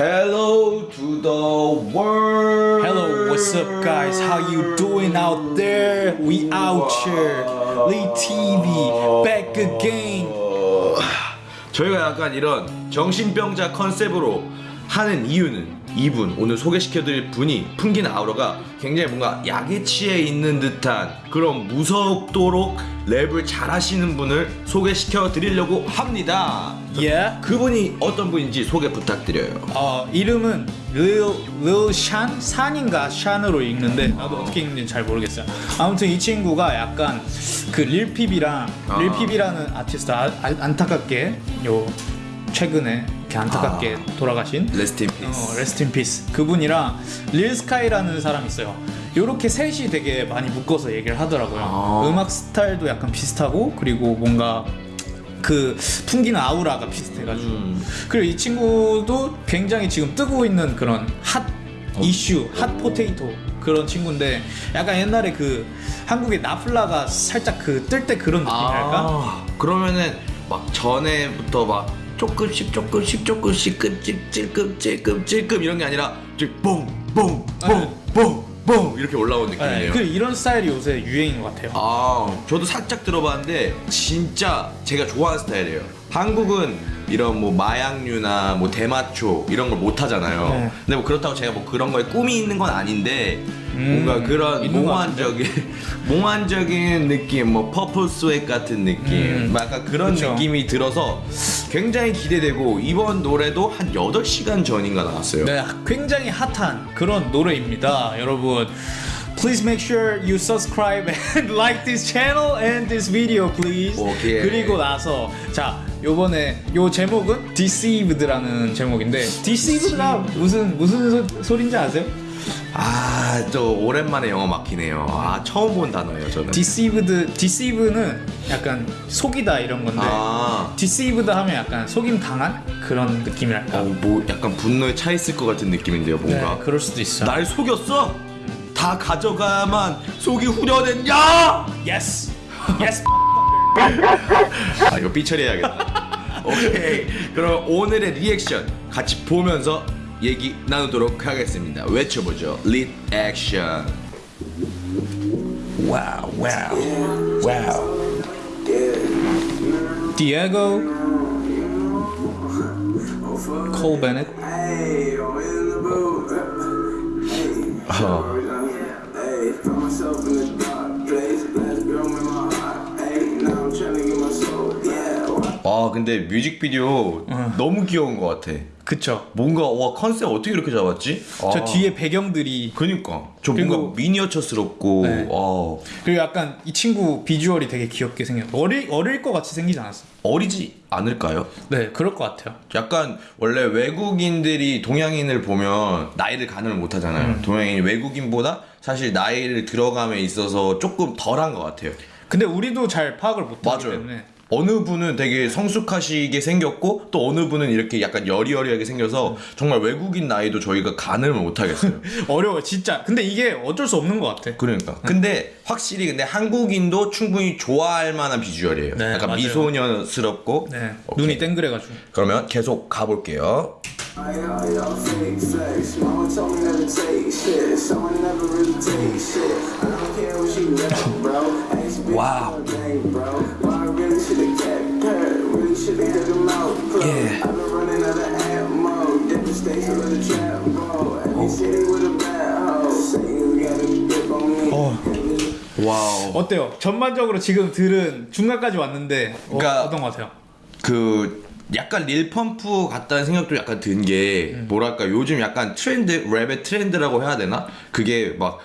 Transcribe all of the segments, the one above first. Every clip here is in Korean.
Hello to the world. Hello, what's up, guys? How you doing out there? We out here. Lee TV back again. 어, 저희가 약간 이런 정신병자 컨셉으로 하는 이유는 이분 오늘 소개시켜드릴 분이 풍기는 아우라가 굉장히 뭔가 약에 취해 있는 듯한 그런 무섭도록 랩을 잘하시는 분을 소개시켜 드리려고 합니다. Yeah. 그분이 어떤 분인지 소개 부탁드려요. 어 이름은 Shan 산인가 샨으로 읽는데 나도 어떻게 읽는지 잘 모르겠어요. 아무튼 이 친구가 약간 그 릴핍이랑 아. 릴핍이라는 아티스트 아, 아, 안타깝게 요 최근에 이렇게 안타깝게 돌아가신 rest in 어, peace. Rest in peace 그분이랑 릴스카이라는 사람이 있어요 요렇게 셋이 되게 많이 묶어서 얘기를 하더라고요 아. 음악 스타일도 약간 비슷하고 그리고 뭔가 그 풍기는 아우라가 비슷해가지고 음. 그리고 이 친구도 굉장히 지금 뜨고 있는 그런 핫 어. 이슈 hot potato 그런 친구인데 약간 옛날에 그 한국의 나플라가 살짝 그 뜰 때 그런 느낌이랄까 아, 그러면은 막 전에부터 막 조금씩 조금씩 조금씩 끔찍 찔끔 찔끔 찔끔 이런 게 아니라 뽕뽕뽕뽕뽕 이렇게 올라온 네, 느낌이에요. 그 이런 스타일이 요새 유행인 것 같아요 아, 저도 살짝 들어봤는데 진짜 제가 좋아하는 스타일이에요. 한국은 이런 뭐 마약류나 뭐 대마초 이런 걸 못 하잖아요. 네. 근데 뭐 그렇다고 제가 뭐 그런 거에 꿈이 있는 건 아닌데 뭔가 그런 음, 있는 것 몽환적인 몽환적인 느낌, 뭐 purple swag 같은 느낌, 음, 약간 그런 그쵸. 느낌이 들어서 굉장히 기대되고 이번 노래도 한 8시간 전인가 나왔어요. 네, 굉장히 hot한 그런 노래입니다, 여러분. Please make sure you subscribe and like this channel and this video, please. 오케이. 그리고 나서 자 요번에 요 제목은 Deceived라는 제목인데 Deceived가 무슨 무슨 소, 소린지 아세요? 아, 저 오랜만에 영어 막히네요. 아, 처음 본 단어예요, 저는. Deceived, Deceive는 약간 속이다 이런 건데 아. Deceived 하면 약간 속임 당한 그런 느낌이랄까. 어, 뭐 약간 분노에 차 있을 것 같은 느낌인데요, 네, 뭔가. 그럴 수도 있어. 날 속였어? 다 가져가야만 속이 후련했냐? Yes, yes. 아, 이거 삐처리해야겠다. 오케이. 그럼 오늘의 리액션 같이 보면서 얘기 나누도록 하겠습니다. 외쳐보죠. 릿 액션. 와우, 와우, 와우. The booth. Hey, 어. 아, 근데 뮤직비디오 너무 귀여운 것 같아. 그쵸. 뭔가 와 컨셉 어떻게 이렇게 잡았지? 저 아. 뒤에 배경들이 그니까 저 그리고- 뭔가 미니어처스럽고 네. 아, 그리고 약간 이 친구 비주얼이 되게 귀엽게 생겼어. 어릴 어릴 것 같이 생기지 않았어? 어리지 않을까요? 네, 그럴 것 같아요. 약간 원래 외국인들이 동양인을 보면 나이를 가늠을 못 하잖아요. 음. 동양인 외국인보다 사실 나이를 들어감에 있어서 조금 덜한 것 같아요. 근데 우리도 잘 파악을 못하기 맞아요. 때문에 어느 분은 되게 성숙하시게 생겼고 또 어느 분은 이렇게 약간 여리여리하게 생겨서 정말 외국인 나이도 저희가 가늠을 못 하겠어요. 어려워 진짜. 근데 이게 어쩔 수 없는 것 같아. 그러니까. 근데 확실히 근데 한국인도 충분히 좋아할 만한 비주얼이에요. 네, 약간 맞아요. 미소년스럽고. 네. 눈이 땡그래가지고. 그러면 계속 가볼게요. Got wow. 어때요? 전반적으로 지금 들은 중간까지 왔는데 어, 그러니까- 어떤 것 같아요? 그 약간 Lil Pump 같다는 생각도 약간 든게 음. 뭐랄까 요즘 약간 트렌드 랩의 트렌드라고 해야 되나? 그게 막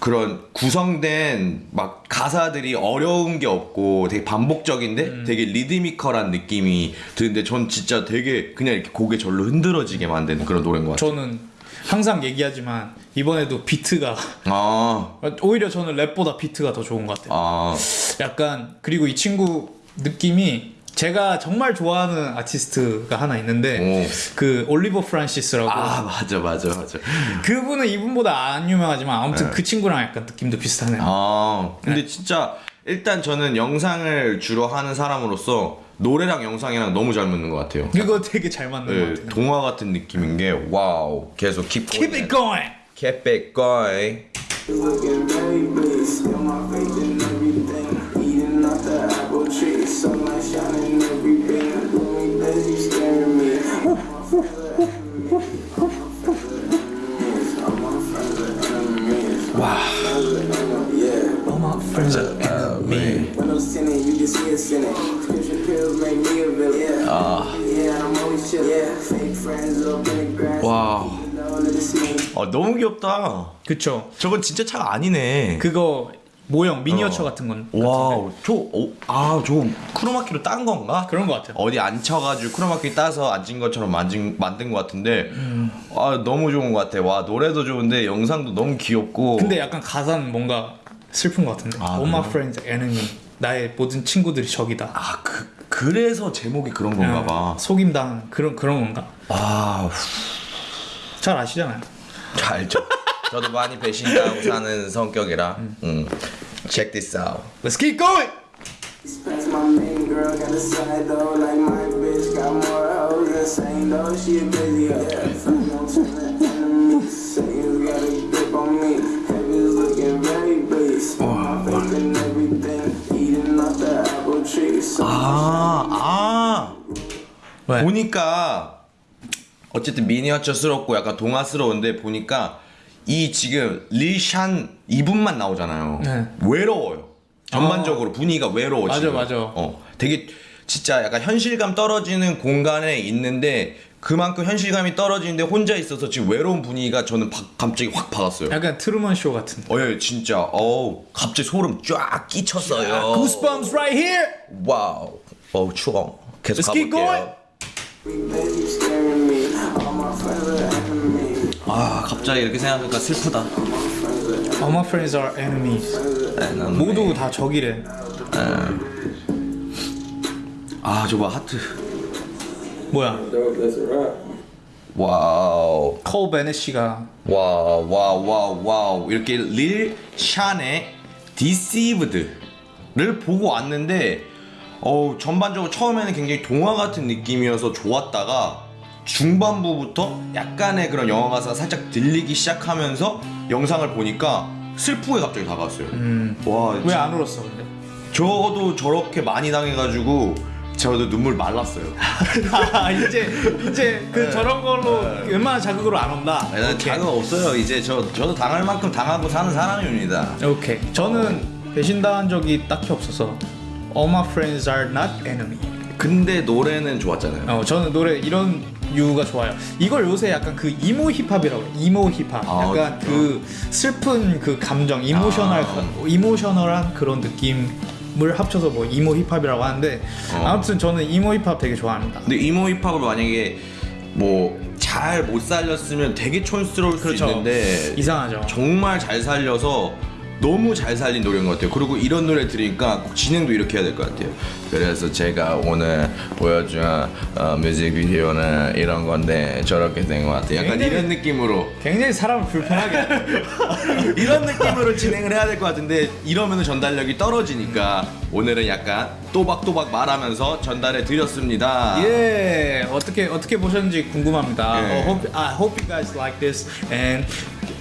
그런 구성된 막 가사들이 어려운 게 없고 되게 반복적인데 음. 되게 리드미컬한 느낌이 드는데 전 진짜 되게 그냥 이렇게 고개 절로 흔들어지게 만드는 그런 노래인 것 같아요. 저는 항상 얘기하지만 이번에도 비트가 아, 오히려 저는 랩보다 비트가 더 좋은 것 같아요. 아, 약간 그리고 이 친구 느낌이 제가 정말 좋아하는 아티스트가 하나 있는데 오. 그 Oliver Francis라고 아 맞아 맞아 맞아. 그분은 이분보다 안 유명하지만 아무튼 그 친구랑 약간 느낌도 비슷하네요. 아, 근데 진짜 일단 저는 영상을 주로 하는 사람으로서 노래랑 영상이랑 너무 잘 맞는 것 같아요. 이거 되게 잘 맞는 것 네, 같아요. 동화 같은 느낌인 게 와우 계속 keep Keep it going. keep it going Tree, sunlight shining every. Gloomy days, you scaring me. All my friends are enemies. All my friends are enemies. When I'm sinning, you can see us in it. Prescription pills make me a villain. Yeah. Yeah, I'm always chill. Yeah. Fake friends Down to the scene. 아 너무 귀엽다. 그쵸. 저건 진짜 차가 아니네. 그거 모형 미니어처 어. 같은 건 와우 저아저 크로마키로 딴 건가? 그런 것 같아요. 어디 앉혀가지고 크로마키 따서 앉은 것처럼 만진, 만든 것 같은데 아 너무 좋은 것 같아 와 노래도 좋은데 영상도 너무 귀엽고 근데 약간 가사는 뭔가 슬픈 것 같은데. 아, All my friends enemy. 나의 모든 친구들이 적이다. 아 그, 그래서 제목이 그런 건가 봐 속임당 그런 그런 건가? 아, 잘 아시잖아요. 잘 알죠 저도 많이 배신당하고 사는 성격이라 음. Check this out Let's keep going. That's my main girl, got a side though, like my bitch got more hoes than same though. She a busy hoe. yeah. Friends don't turn to enemies. Satan's got a grip on me. Heaven's looking very bleak. My faith in everything. Eating off the apple tree. So 아, 아 왜? 보니까 어쨌든 미니어처스럽고 약간 동화스러운데 보니까 이 지금 Lil Xan 이분만 나오잖아요. 네. 외로워요. 전반적으로 분위기가 외로워. 맞아, 지금. 맞아. 어, 되게 진짜 약간 현실감 떨어지는 공간에 있는데 그만큼 현실감이 떨어지는데 혼자 있어서 지금 외로운 분위기가 저는 바- 갑자기 확 받았어요. 약간 트루먼 쇼 같은. 어, 예, 진짜. 어우, 갑자기 소름 쫙 끼쳤어요. Goosebumps right here. Wow. 어우, 추워. 계속 Let's 가볼게요. 아 갑자기 이렇게 생각하니까 슬프다. All my friends are enemies. 모두 다 적이래. 아 저거 하트. 뭐야? Wow. Cole Bennett 씨가 wow wow wow wow 이렇게 Lil Xan의 디시브드를 보고 왔는데 어 전반적으로 처음에는 굉장히 동화 같은 느낌이어서 좋았다가 중반부부터 약간의 그런 영화 가사가 살짝 들리기 시작하면서 영상을 보니까 슬프게 갑자기 다가왔어요. 와왜 안 울었어 근데? 저도 저렇게 많이 당해가지고 저도 눈물 말랐어요. 아, 이제 이제 그 저런 걸로 웬만한 자극으로 안 온다. 네, 자격 없어요. 이제 저 저도 당할 만큼 당하고 사는 사람입니다. 오케이. 저는 배신당한 적이 딱히 없어서 All my friends are not enemy. 근데 노래는 좋았잖아요. 어, 저는 노래 이런 이 류가 좋아요. 이걸 요새 약간 그 emo 힙합이라고 해요. emo 힙합. 아, 약간 진짜? 그 슬픈 그 감정, emotional 아. emotional한 그런 느낌 을 합쳐서 뭐 emo 힙합이라고 하는데 어. 아무튼 저는 emo 힙합 되게 좋아합니다. 근데 emo 힙합을 만약에 뭐 잘 못 살렸으면 되게 촌스러울 수 그렇죠. 있는데 이상하죠. 정말 잘 살려서 너무 잘 살린 노래인 것 같아요. 그리고 이런 노래 들으니까 꼭 진행도 이렇게 해야 될 것 같아요. 그래서 제가 오늘 보여준 어, 뮤직비디오는 이런 건데 저렇게 된 것 같아요. 약간 굉장히- 이런 느낌으로 굉장히 사람을 불편하게 이런 느낌으로 진행을 해야 될 것 같은데 이러면 전달력이 떨어지니까 오늘은 약간 또박또박 말하면서 전달해 드렸습니다. 예 어떻게 어떻게 보셨는지 궁금합니다. 예. 어, hope, I hope you guys like this and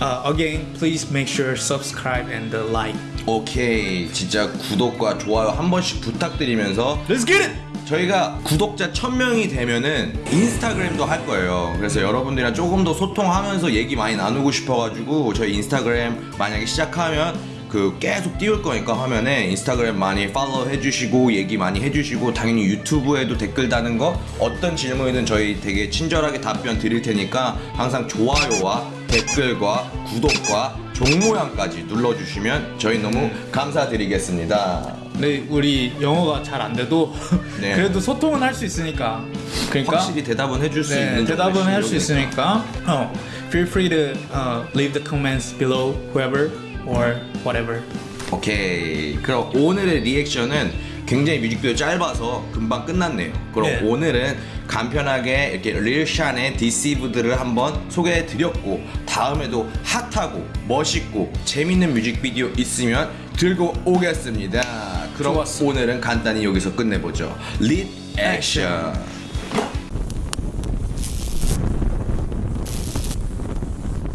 uh, again please make sure subscribe and like. 오케이 진짜 구독과 좋아요 한 번씩 부탁드리면서 Let's get it. 저희가 구독자 1000명이 되면은 인스타그램도 할 거예요. 그래서 여러분들이랑 조금 더 소통하면서 얘기 많이 나누고 싶어가지고 저희 인스타그램 만약에 시작하면 그 계속 띄울 거니까 화면에 인스타그램 많이 팔로우 해주시고 얘기 많이 해주시고 당연히 유튜브에도 댓글 다는 거 어떤 질문이든 저희 되게 친절하게 답변 드릴 테니까 항상 좋아요와 댓글과 구독과 종 모양까지 눌러주시면 저희 너무 감사드리겠습니다. 네 우리 영어가 잘 안 돼도 네. 그래도 소통은 할 수 있으니까. 그러니까 확실히 대답은 해줄 수 네, 있는 대답은 할 수. 있으니까. 어, feel free to uh, leave the comments below whoever or whatever. 오케이. 그럼 오늘의 리액션은 굉장히 뮤직비디오 짧아서 금방 끝났네요. 그럼 네. 오늘은 간편하게 이렇게 릴샨의 디시브드를 한번 소개해 드렸고 다음에도 핫하고 멋있고 재밌는 뮤직비디오 있으면 들고 오겠습니다. 그럼 좋았어. 오늘은 간단히 여기서 끝내보죠. 릿 액션